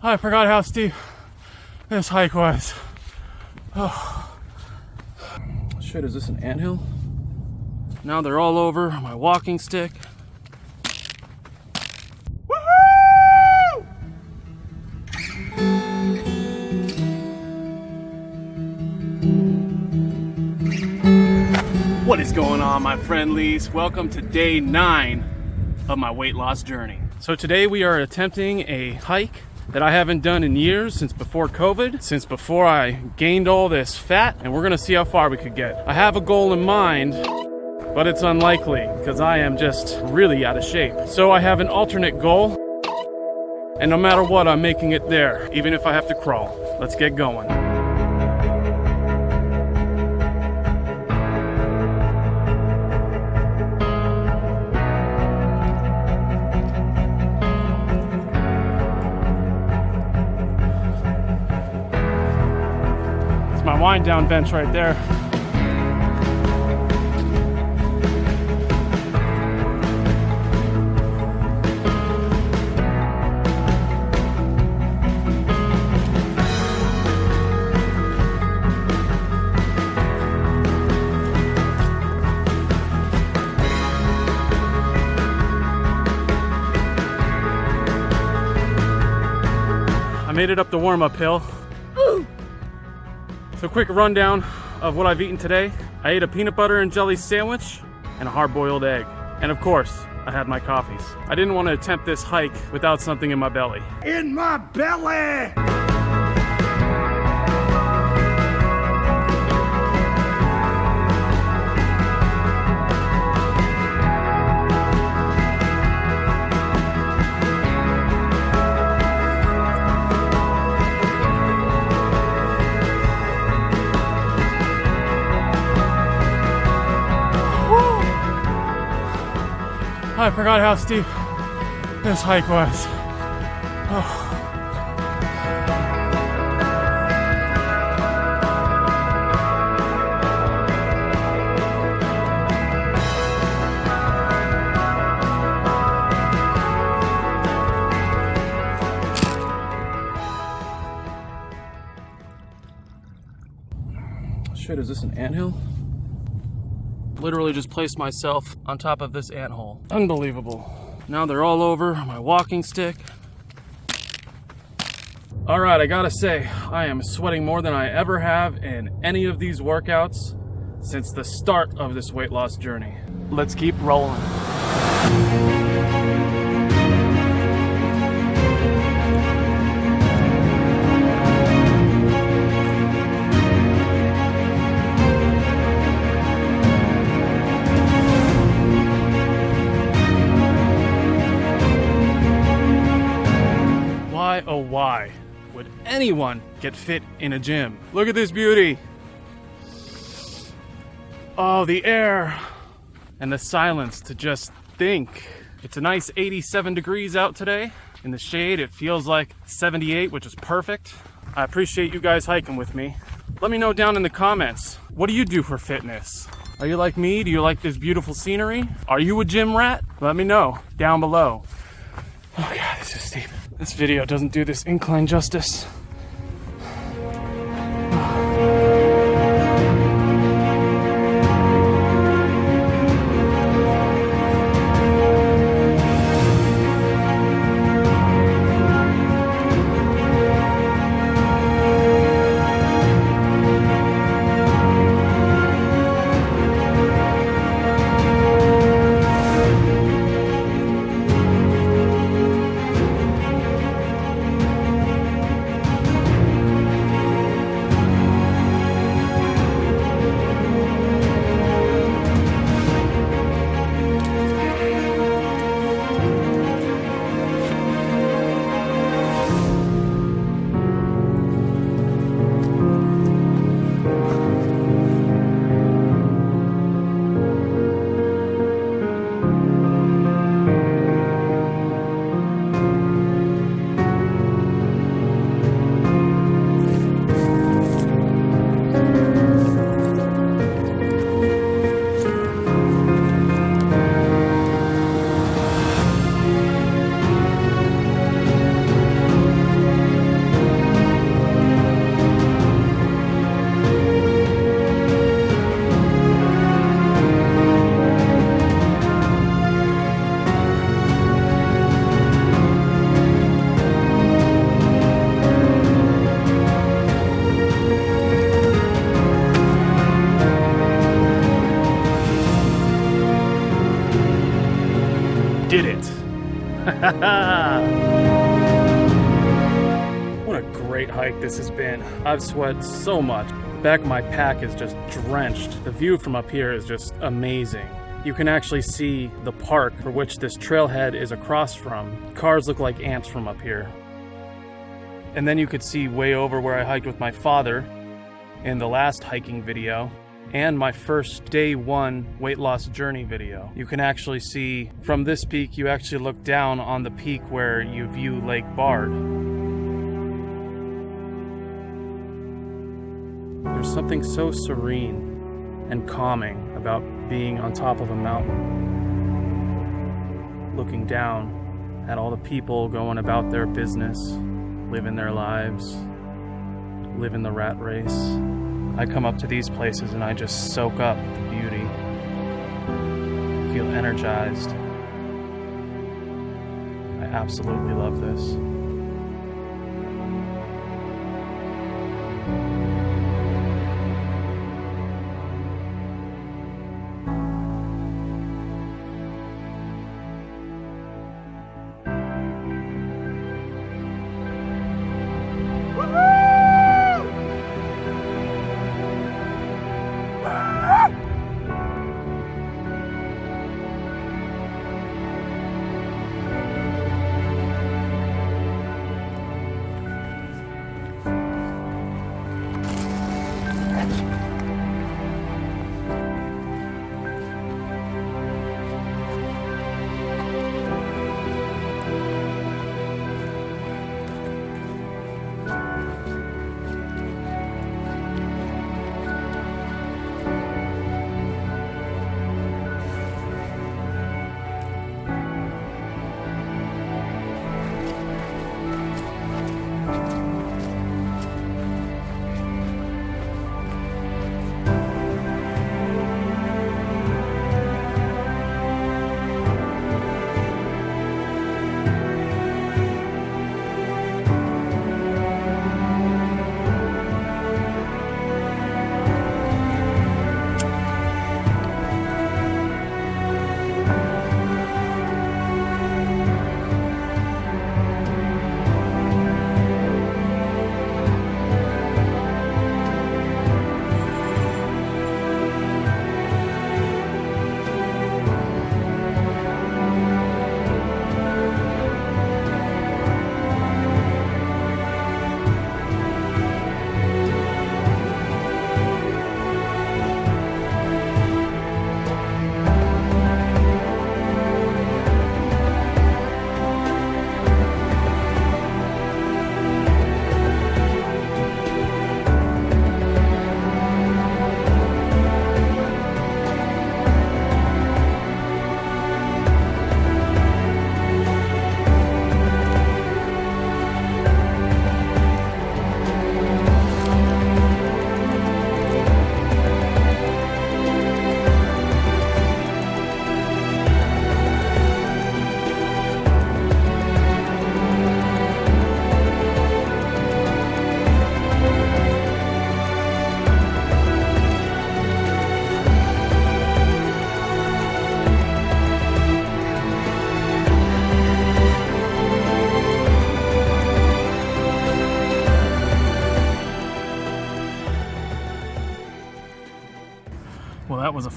I forgot how steep this hike was. Oh. Shit, is this an anthill? Now they're all over my walking stick. What is going on, my friendlies? Welcome to day nine of my weight loss journey. So today we are attempting a hike that I haven't done in years since before COVID, since before I gained all this fat, and we're gonna see how far we could get. I have a goal in mind, but it's unlikely because I am just really out of shape. So I have an alternate goal, and no matter what, I'm making it there, even if I have to crawl. Let's get going. Wind down bench right there. I made it up the warm-up hill. So quick rundown of what I've eaten today. I ate a peanut butter and jelly sandwich and a hard-boiled egg. And of course, I had my coffees. I didn't want to attempt this hike without something in my belly. in my belly. I forgot how steep this hike was. Oh. Shit, is this an anthill? Literally just placed myself on top of this ant hole. Unbelievable. Now they're all over my walking stick. All right, I gotta say, I am sweating more than I ever have in any of these workouts since the start of this weight loss journey. Let's keep rolling. Why, would anyone get fit in a gym? Look at this beauty. Oh, the air and the silence to just think. It's a nice 87 degrees out today. In the shade, it feels like 78, which is perfect. I appreciate you guys hiking with me. Let me know down in the comments, what do you do for fitness? Are you like me? Do you like this beautiful scenery? Are you a gym rat? Let me know down below. Oh god, this is steep. This video doesn't do this incline justice. what a great hike this has been. I've sweat so much. The back of my pack is just drenched. The view from up here is just amazing. You can actually see the park for which this trailhead is across from. Cars look like ants from up here. And then you could see way over where I hiked with my father in the last hiking video and my first day one weight loss journey video. You can actually see from this peak, you actually look down on the peak where you view Lake Bard. There's something so serene and calming about being on top of a mountain, looking down at all the people going about their business, living their lives, living the rat race. I come up to these places and I just soak up the beauty, feel energized. I absolutely love this. Well,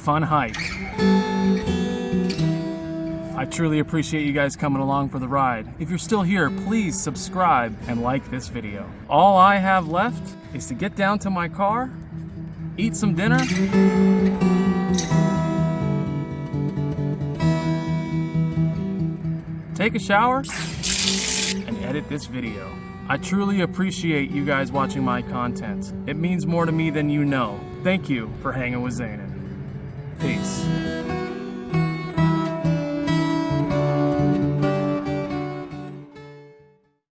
fun hike. I truly appreciate you guys coming along for the ride. If you're still here, please subscribe and like this video. All I have left is to get down to my car, eat some dinner, take a shower, and edit this video. I truly appreciate you guys watching my content. It means more to me than you know. Thank you for hanging with Zanin. Peace.